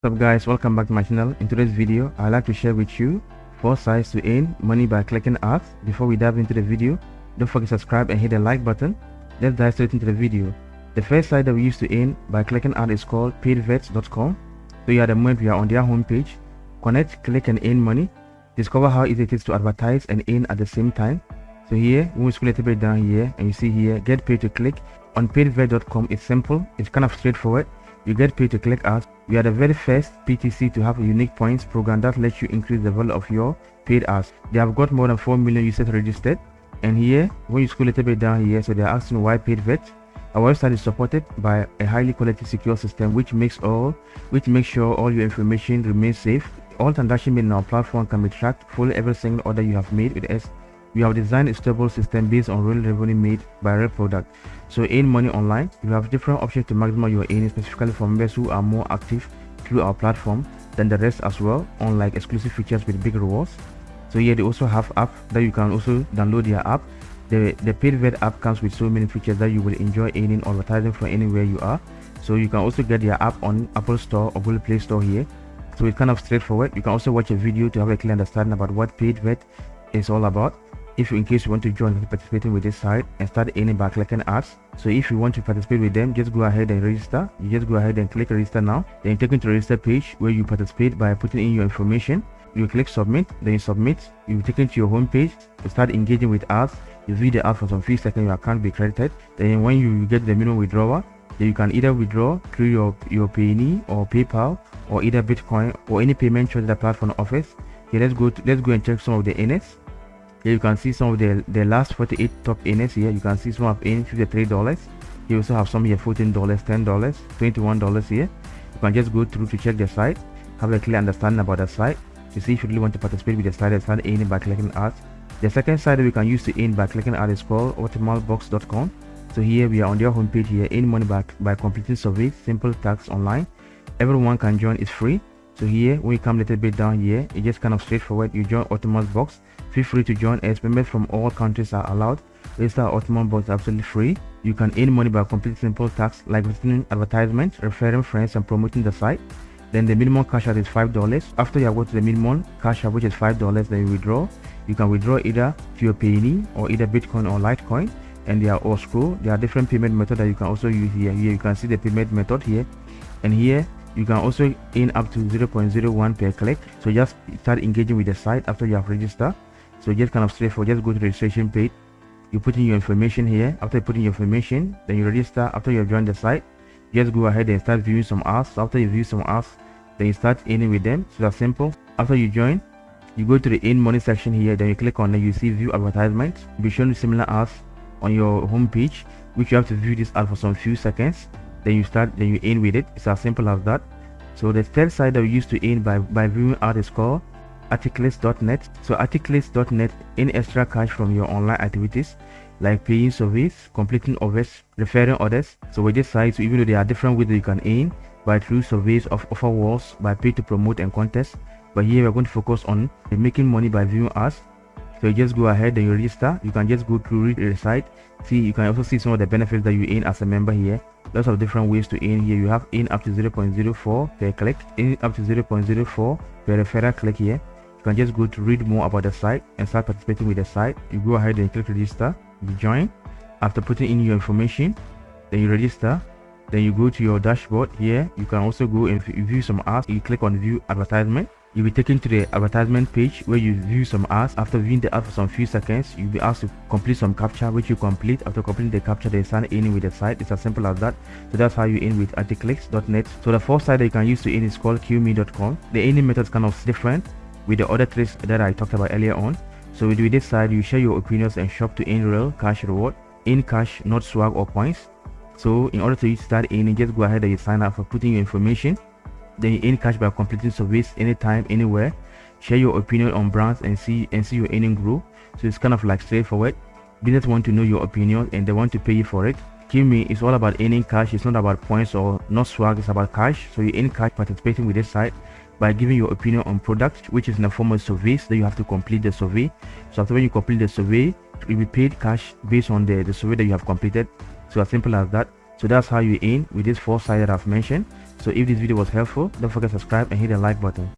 What's up guys, welcome back to my channel. In today's video, I'd like to share with you 4 sites to earn money by clicking ads. Before we dive into the video, don't forget to subscribe and hit the like button. Let's dive straight into the video. The first site that we use to earn by clicking ad is called paidverts.com. So you are the moment we are on their homepage. Connect, click and earn money. Discover how easy it is to advertise and earn at the same time. So here, we scroll a little bit down here and you see here, get paid to click. On paidvet.com, it's simple, it's kind of straightforward you get paid to click ads. We are the very first PTC to have a unique points program that lets you increase the value of your paid ads. They have got more than 4 million users registered. And here, when you scroll a little bit down here, so they're asking why paid vet. Our website is supported by a highly quality secure system which makes all which makes sure all your information remains safe. All transactions made on our platform can be tracked fully every single order you have made with us we have designed a stable system based on real revenue made by real product. So earn money online. You have different options to maximize your earnings specifically for members who are more active through our platform than the rest as well, unlike exclusive features with big rewards. So here they also have app that you can also download their app. The, the paid vet app comes with so many features that you will enjoy earning or advertising from anywhere you are. So you can also get their app on Apple Store or Google Play Store here. So it's kind of straightforward. You can also watch a video to have a clear understanding about what paid vet is all about if you in case you want to join participating with this site and start earning by clicking ads so if you want to participate with them just go ahead and register. You just go ahead and click register now. Then you take into register page where you participate by putting in your information. You click submit then you submit. You take to your home page to start engaging with ads you view the ad for some few seconds your account be credited. Then when you get the minimum withdrawal then you can either withdraw through your your Payoneer or PayPal or either Bitcoin or any payment charge that the platform offers. Okay, let's go to, let's go and check some of the earnings here you can see some of the the last 48 top earners here. You can see some of in 53 dollars. You also have some here 14 dollars 10 dollars 21 dollars here. You can just go through to check the site have a clear understanding about the site to see if you really want to participate with the site and start earning by clicking ads the second site we can use to earn by clicking ads is called optimalbox.com so here we are on their homepage here earn money back by completing surveys simple tasks online. Everyone can join it's free. So here when you come a little bit down here it's just kind of straightforward. You join Optimal Box feel free to join us members from all countries are allowed. Register Optimal Box absolutely free. You can earn money by completing simple tasks like writing advertisements referring friends and promoting the site. Then the minimum cash out is five dollars. After you have got to the minimum cash out which is five dollars then you withdraw. You can withdraw either Payoneer or either bitcoin or litecoin. And they are all scroll there are different payment methods that you can also use here. Here you can see the payment method here. And here you can also earn up to 0.01 per click. So just start engaging with the site after you have registered so just kind of straightforward just go to the registration page. You put in your information here. After putting your information then you register. After you have joined the site just go ahead and start viewing some ads after you view some ads then you start earning with them. So that's simple. After you join you go to the in money section here. Then you click on it you see view advertisements be shown similar ads on your home page which you have to view this ad for some few seconds. Then you start then you in with it. It's as simple as that. So the third side that we used to in by by viewing art is called articles.net so articles.net in extra cash from your online activities like paying surveys completing offers referring others. So with this site so even though there are different ways that you can earn by through surveys of offer walls by pay to promote and contest. But here we're going to focus on making money by viewing ads so you just go ahead and you register. You can just go through the site. See you can also see some of the benefits that you earn as a member here. Lots of different ways to earn here. You have in up to 0.04 per click in up to 0.04 per referral click here you can just go to read more about the site and start participating with the site you go ahead and click register you join after putting in your information then you register then you go to your dashboard here you can also go and view some ads you click on view advertisement You'll be taken to the advertisement page where you view some ads. After viewing the ad for some few seconds, you'll be asked to complete some captcha which you complete. After completing the captcha, they sign in with the site. It's as simple as that. So that's how you in with articles.net. So the first site that you can use to in is called qmee.com. The earning method is kind of different with the other tricks that I talked about earlier on. So with this side, you share your opinions and shop to earn real cash reward. In cash, not swag or points. So in order to start earning, just go ahead and you sign up for putting your information. Then you earn cash by completing surveys anytime anywhere. Share your opinion on brands and see and see your earning grow. So it's kind of like straightforward. Business want to know your opinion and they want to pay you for it. Qmee is all about earning cash. It's not about points or not swag it's about cash. So you earn cash participating with this site by giving your opinion on products which is in the form of surveys that you have to complete the survey. So after when you complete the survey you'll be paid cash based on the the survey that you have completed. So as simple as that. So that's how you earn with this four site that i've mentioned. So if this video was helpful, don't forget to subscribe and hit the like button.